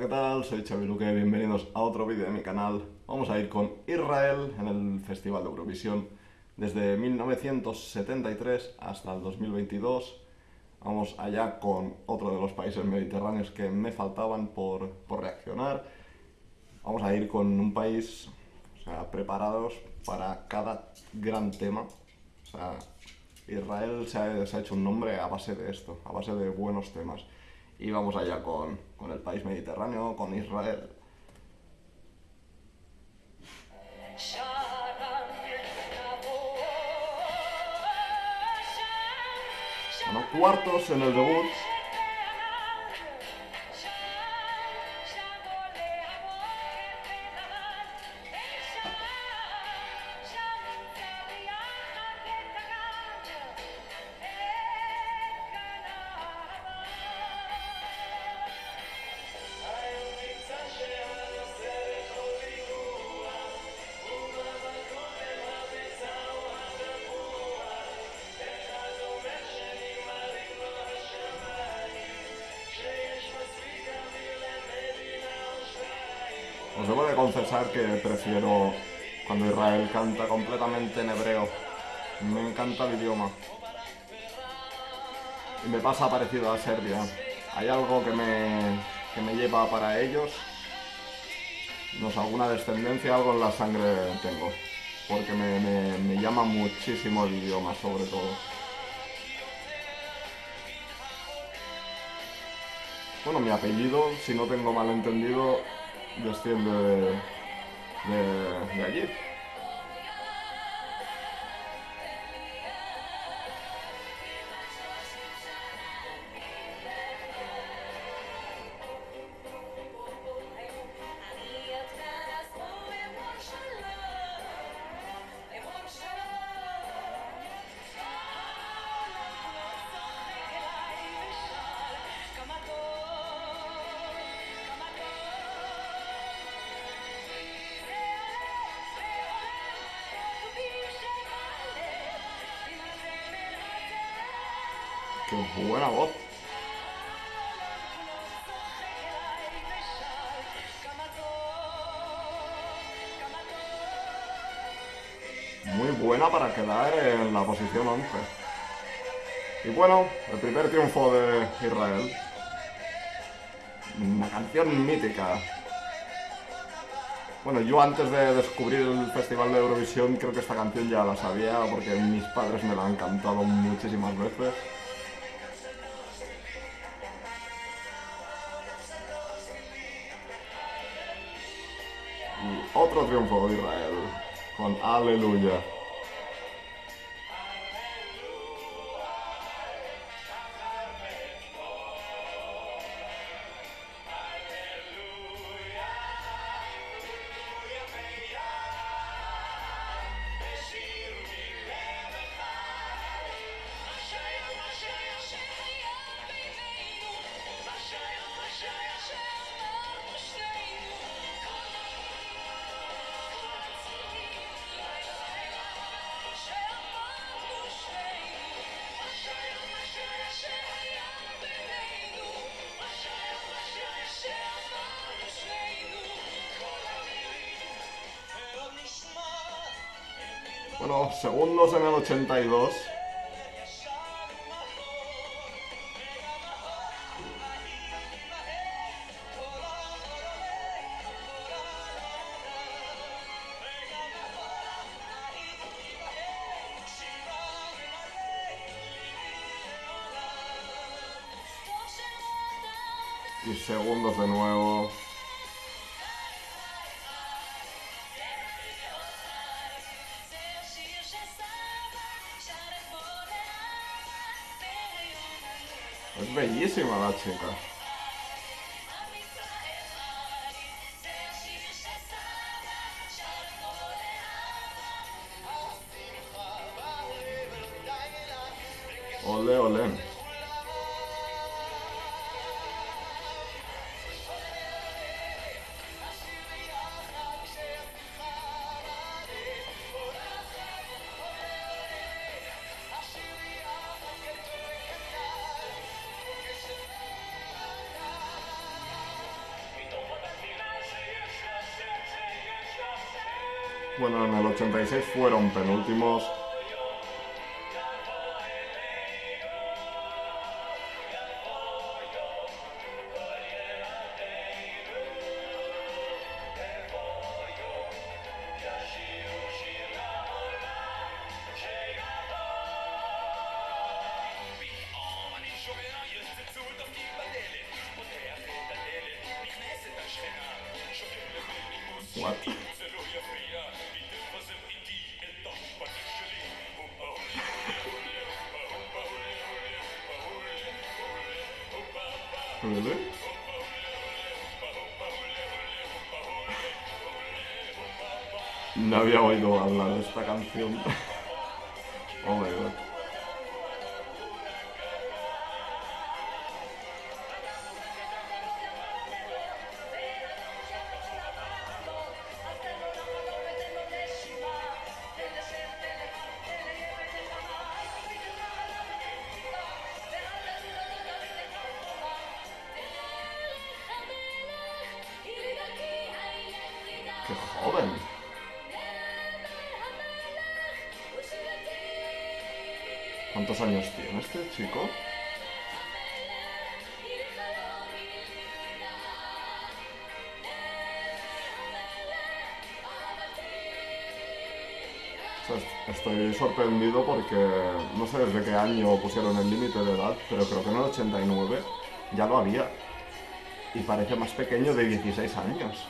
¿qué tal? Soy Xavi Luque, bienvenidos a otro vídeo de mi canal. Vamos a ir con Israel en el Festival de Eurovisión desde 1973 hasta el 2022. Vamos allá con otro de los países mediterráneos que me faltaban por, por reaccionar. Vamos a ir con un país o sea, preparados para cada gran tema. O sea, Israel se ha, se ha hecho un nombre a base de esto, a base de buenos temas. Y vamos allá con, con el país mediterráneo, con Israel. Bueno, cuartos en el debut. Debo de confesar que prefiero cuando Israel canta completamente en hebreo. Me encanta el idioma. Y me pasa parecido a Serbia. Hay algo que me, que me lleva para ellos. No sé, alguna descendencia, algo en la sangre tengo. Porque me, me, me llama muchísimo el idioma, sobre todo. Bueno, mi apellido, si no tengo mal entendido, desciende de, de, de allí. ¡Qué buena voz! Muy buena para quedar en la posición 11. Y bueno, el primer triunfo de Israel. Una canción mítica. Bueno, yo antes de descubrir el Festival de Eurovisión creo que esta canción ya la sabía porque mis padres me la han cantado muchísimas veces. Y otro triunfo de Israel con Aleluya. Bueno, segundos en el 82. Y segundos de nuevo. Es bellísima la chica. Ole, Bueno, en el 86 fueron penúltimos. What? Había oído hablar de esta canción. ¿Cuántos años tiene este chico? Estoy sorprendido porque no sé desde qué año pusieron el límite de edad, pero creo que en el 89 ya lo había. Y parece más pequeño de 16 años.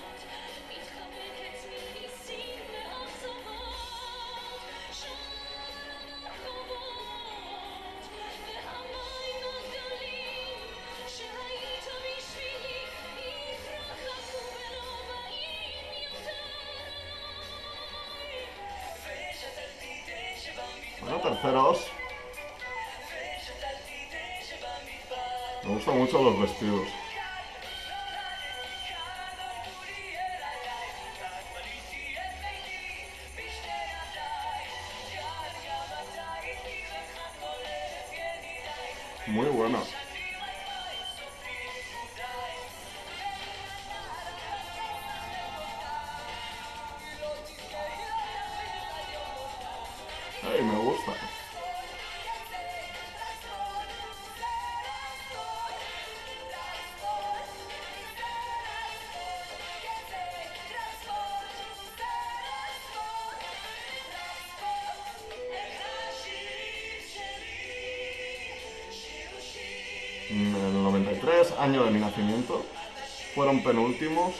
Muy bueno. En el 93, año de mi nacimiento, fueron penúltimos.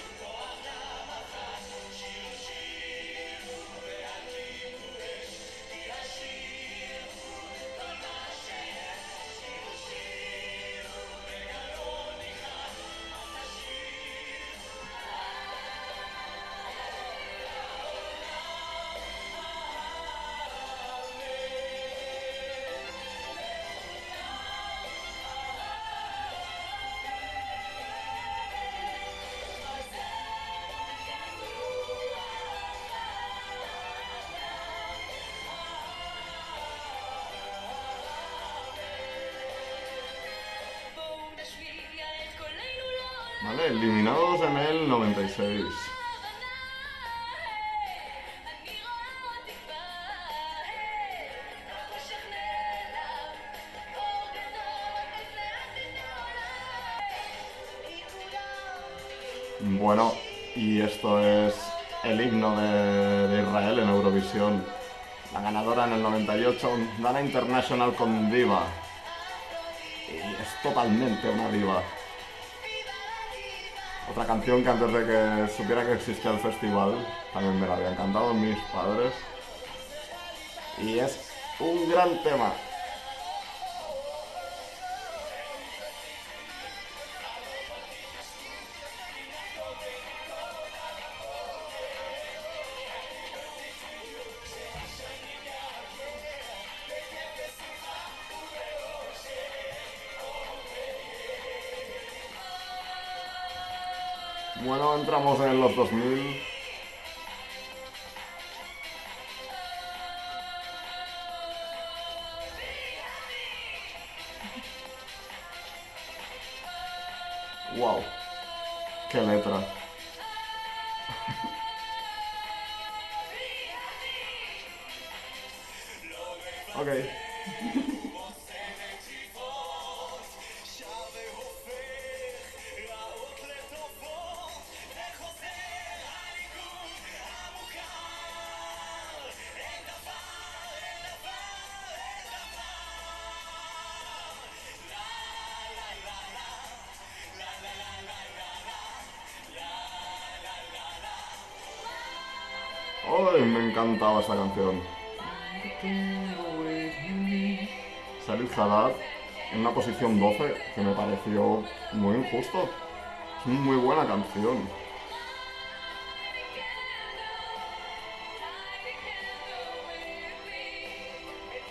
Eliminados en el 96. Bueno, y esto es el himno de, Israel en Eurovisión. La ganadora en el 98, Dana International con Diva. Y es totalmente una diva. Otra canción que antes de que supiera que existía el festival, también me la habían cantado mis padres. Y es un gran tema. Bueno, entramos en los 2000. Wow, qué letra. Me encantaba esta canción. Salid Haddad en una posición 12 que me pareció muy injusto. Es una muy buena canción.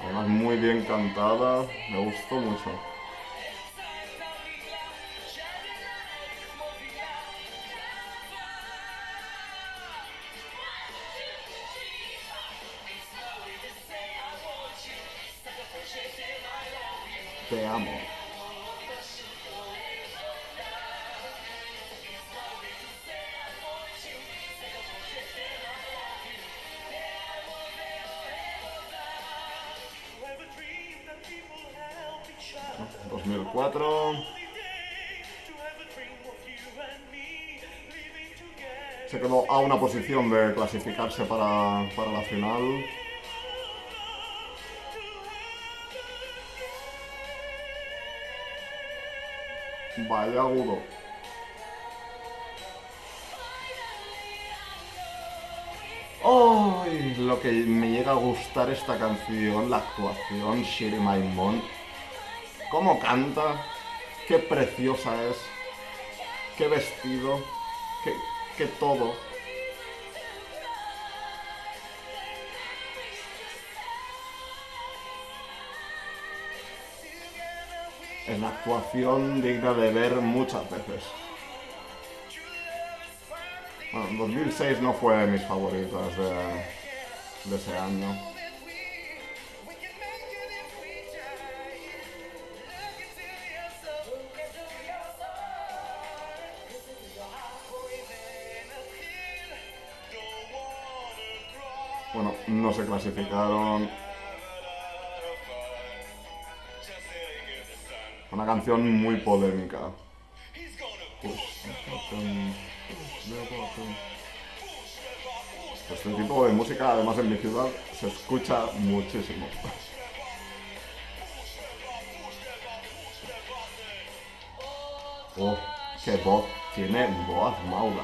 Además muy bien cantada, me gustó mucho. Living together. Se quedó a una posición de clasificarse para, para la final. Vaya agudo. ¡Ay! Lo que me llega a gustar esta canción, la actuación, Shiri Maimon. ¿Cómo canta? ¡Qué preciosa es! ¡Qué vestido! ¡Qué, qué todo! Es una actuación digna de ver muchas veces. Bueno, 2006 no fue de mis favoritas de, de ese año. We can make it Una canción muy polémica. Gonna Este tipo de música, además en mi ciudad, se escucha muchísimo. Oh, qué voz, tiene voz Maula.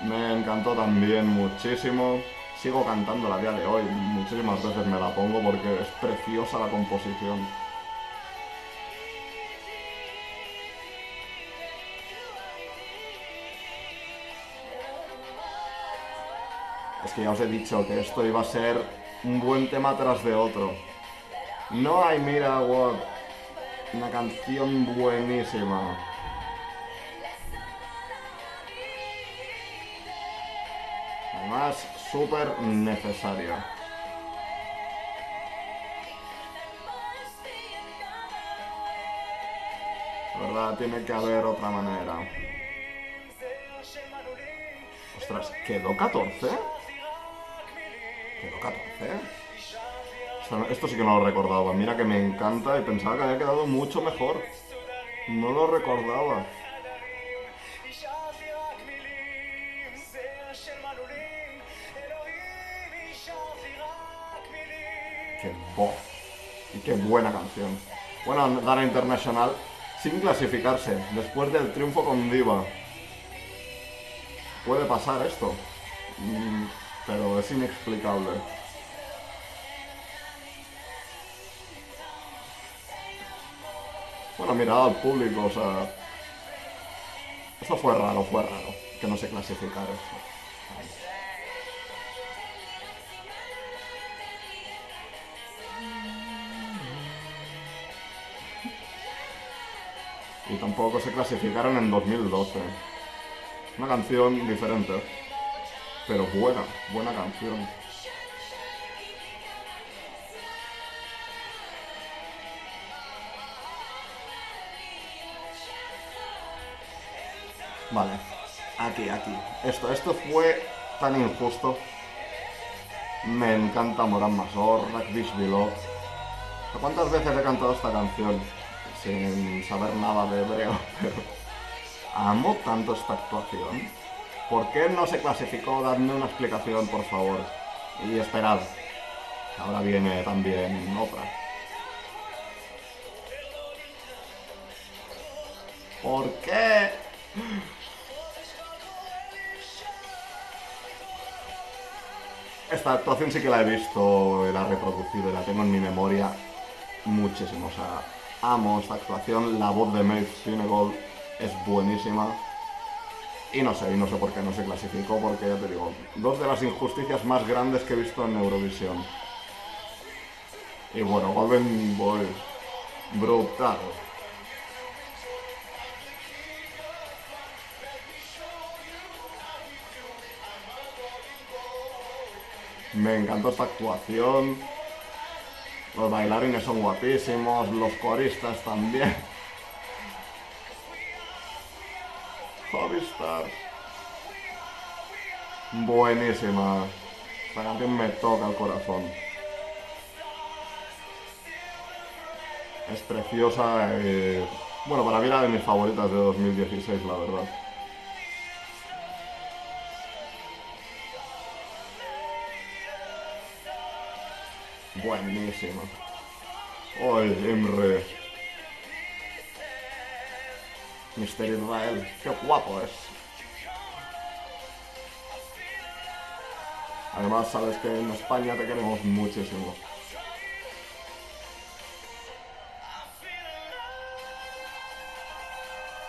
Me encantó también muchísimo. Sigo cantando a día de hoy, muchísimas veces me la pongo porque es preciosa la composición. Es que ya os he dicho que esto iba a ser un buen tema tras de otro. No hay Mira What, una canción buenísima. Además, súper necesaria. La verdad, tiene que haber otra manera. Ostras, ¿quedó 14? ¿Quedó 14? Esto, esto sí que no lo recordaba. Mira que me encanta y pensaba que había quedado mucho mejor. No lo recordaba. Qué voz. Y qué buena canción. Bueno, Dana Internacional sin clasificarse, después del triunfo con Diva. Puede pasar esto, Mm, pero es inexplicable. Bueno, mirad al público, o sea... Eso fue raro, fue raro, que no se clasificara eso. Y tampoco se clasificaron en 2012. Una canción diferente, pero buena, buena canción. Vale, aquí, aquí. Esto, esto fue tan injusto. Me encanta Moran Masor, Rakvish Bilov. ¿Cuántas veces he cantado esta canción? Sin saber nada de hebreo, pero amo tanto esta actuación. ¿Por qué no se clasificó? Dadme una explicación, por favor. Y esperad. Ahora viene también otra. ¿Por qué? Esta actuación sí que la he visto, la he reproducido la tengo en mi memoria muchísimo. O sea, amo esta actuación. La voz de Maeve Sinegold es buenísima. Y no sé, y no sé por qué no se clasificó, porque ya te digo, dos de las injusticias más grandes que he visto en Eurovisión. Y bueno, Golden Boy, brutal. Me encantó esta actuación. Los bailarines son guapísimos, los coristas también. Buenísima. Esta canción me toca el corazón. Es preciosa. eh, Bueno, para mí era de mis favoritas de 2016, la verdad. Buenísima. ¡Ay, Imre! Mister Israel, qué guapo es. Además, sabes que en España te queremos muchísimo.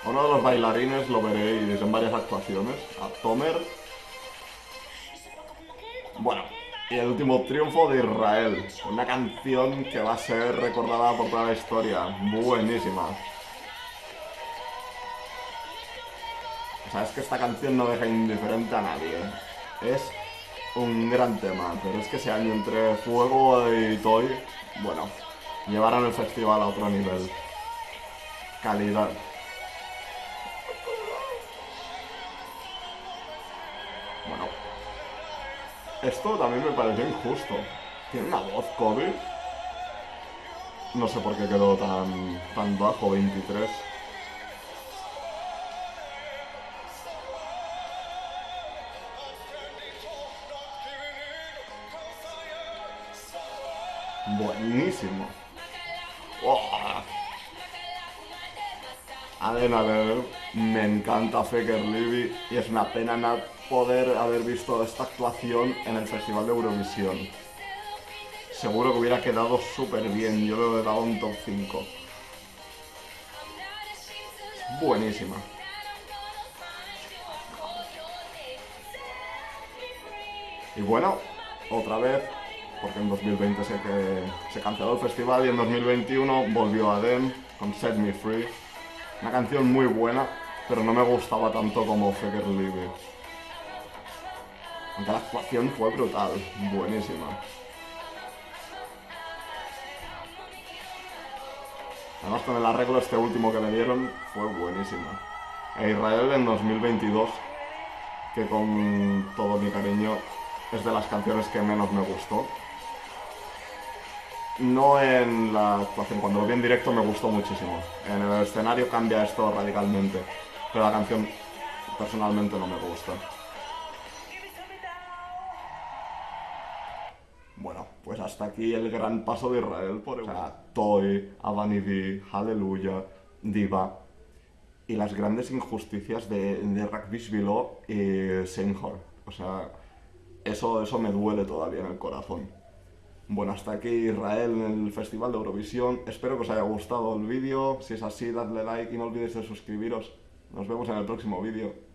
Uno de los bailarines lo veréis en varias actuaciones, a Tomer. Bueno, y el último triunfo de Israel, una canción que va a ser recordada por toda la historia, buenísima. O sea, es que esta canción no deja indiferente a nadie. Es un gran tema, pero es que ese año entre Fuego y Toy, bueno, llevaron el festival a otro nivel. Calidad. Bueno, esto también me pareció injusto. Tiene una voz Kobe. No sé por qué quedó tan, tan bajo, 23. Buenísimo. ¡Oh! Aden Aden, me encanta Faker Libby y es una pena no poder haber visto esta actuación en el Festival de Eurovisión. Seguro que hubiera quedado súper bien, yo le he dado un top 5. Buenísima. Y bueno, otra vez, porque en 2020 sé que se canceló el festival y en 2021 volvió Adem con Set Me Free. Una canción muy buena, pero no me gustaba tanto como Faker Libby. Aunque la actuación fue brutal, buenísima. Además con el arreglo este último que le dieron fue buenísima. E Israel en 2022, que con todo mi cariño es de las canciones que menos me gustó. No en la actuación, cuando lo vi en directo me gustó muchísimo. En el escenario cambia esto radicalmente, pero la canción personalmente no me gusta. Bueno, pues hasta aquí el gran paso de Israel por. O sea, Toy, Avanivi, Hallelujah, Diva y las grandes injusticias de, de Rakvishvilo y Seinhor. O sea, eso, eso me duele todavía en el corazón. Bueno, hasta aquí Israel en el Festival de Eurovisión. Espero que os haya gustado el vídeo. Si es así, dadle like y no olvidéis de suscribiros. Nos vemos en el próximo vídeo.